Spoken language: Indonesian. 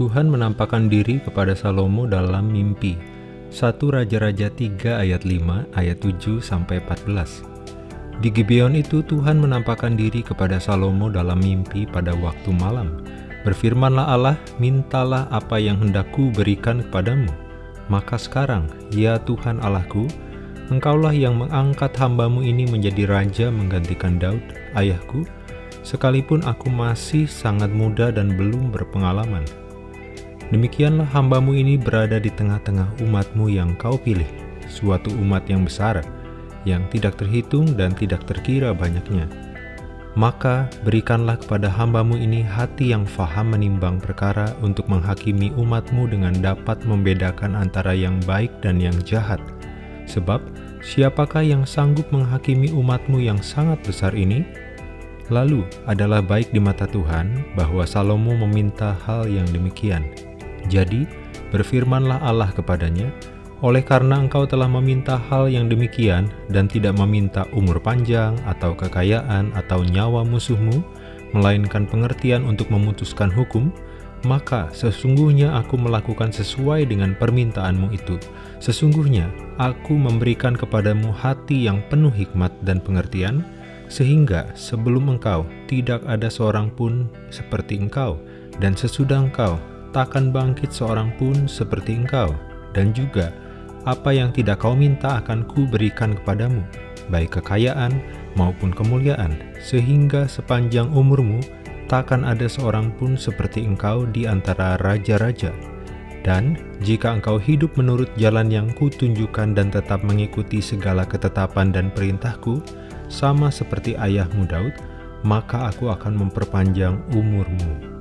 Tuhan menampakkan diri kepada Salomo dalam mimpi. 1 Raja-Raja 3 ayat 5 ayat 7 sampai 14. Di Gibeon itu Tuhan menampakkan diri kepada Salomo dalam mimpi pada waktu malam. Berfirmanlah Allah, mintalah apa yang hendakku berikan kepadamu. Maka sekarang, ya Tuhan Allahku, Engkaulah yang mengangkat hambamu ini menjadi raja menggantikan Daud, ayahku, sekalipun aku masih sangat muda dan belum berpengalaman. Demikianlah hambamu ini berada di tengah-tengah umatmu yang kau pilih, suatu umat yang besar, yang tidak terhitung dan tidak terkira banyaknya. Maka berikanlah kepada hambamu ini hati yang faham menimbang perkara untuk menghakimi umatmu dengan dapat membedakan antara yang baik dan yang jahat. Sebab, siapakah yang sanggup menghakimi umatmu yang sangat besar ini? Lalu, adalah baik di mata Tuhan bahwa Salomo meminta hal yang demikian. Jadi, berfirmanlah Allah kepadanya, oleh karena engkau telah meminta hal yang demikian dan tidak meminta umur panjang atau kekayaan atau nyawa musuhmu, melainkan pengertian untuk memutuskan hukum, maka sesungguhnya aku melakukan sesuai dengan permintaanmu itu. Sesungguhnya aku memberikan kepadamu hati yang penuh hikmat dan pengertian, sehingga sebelum engkau tidak ada seorang pun seperti engkau, dan sesudah engkau takkan bangkit seorang pun seperti engkau, dan juga apa yang tidak kau minta akan ku berikan kepadamu, baik kekayaan maupun kemuliaan, sehingga sepanjang umurmu takkan ada seorang pun seperti engkau di antara raja-raja. Dan jika engkau hidup menurut jalan yang kutunjukkan dan tetap mengikuti segala ketetapan dan perintahku, sama seperti ayahmu Daud, maka aku akan memperpanjang umurmu.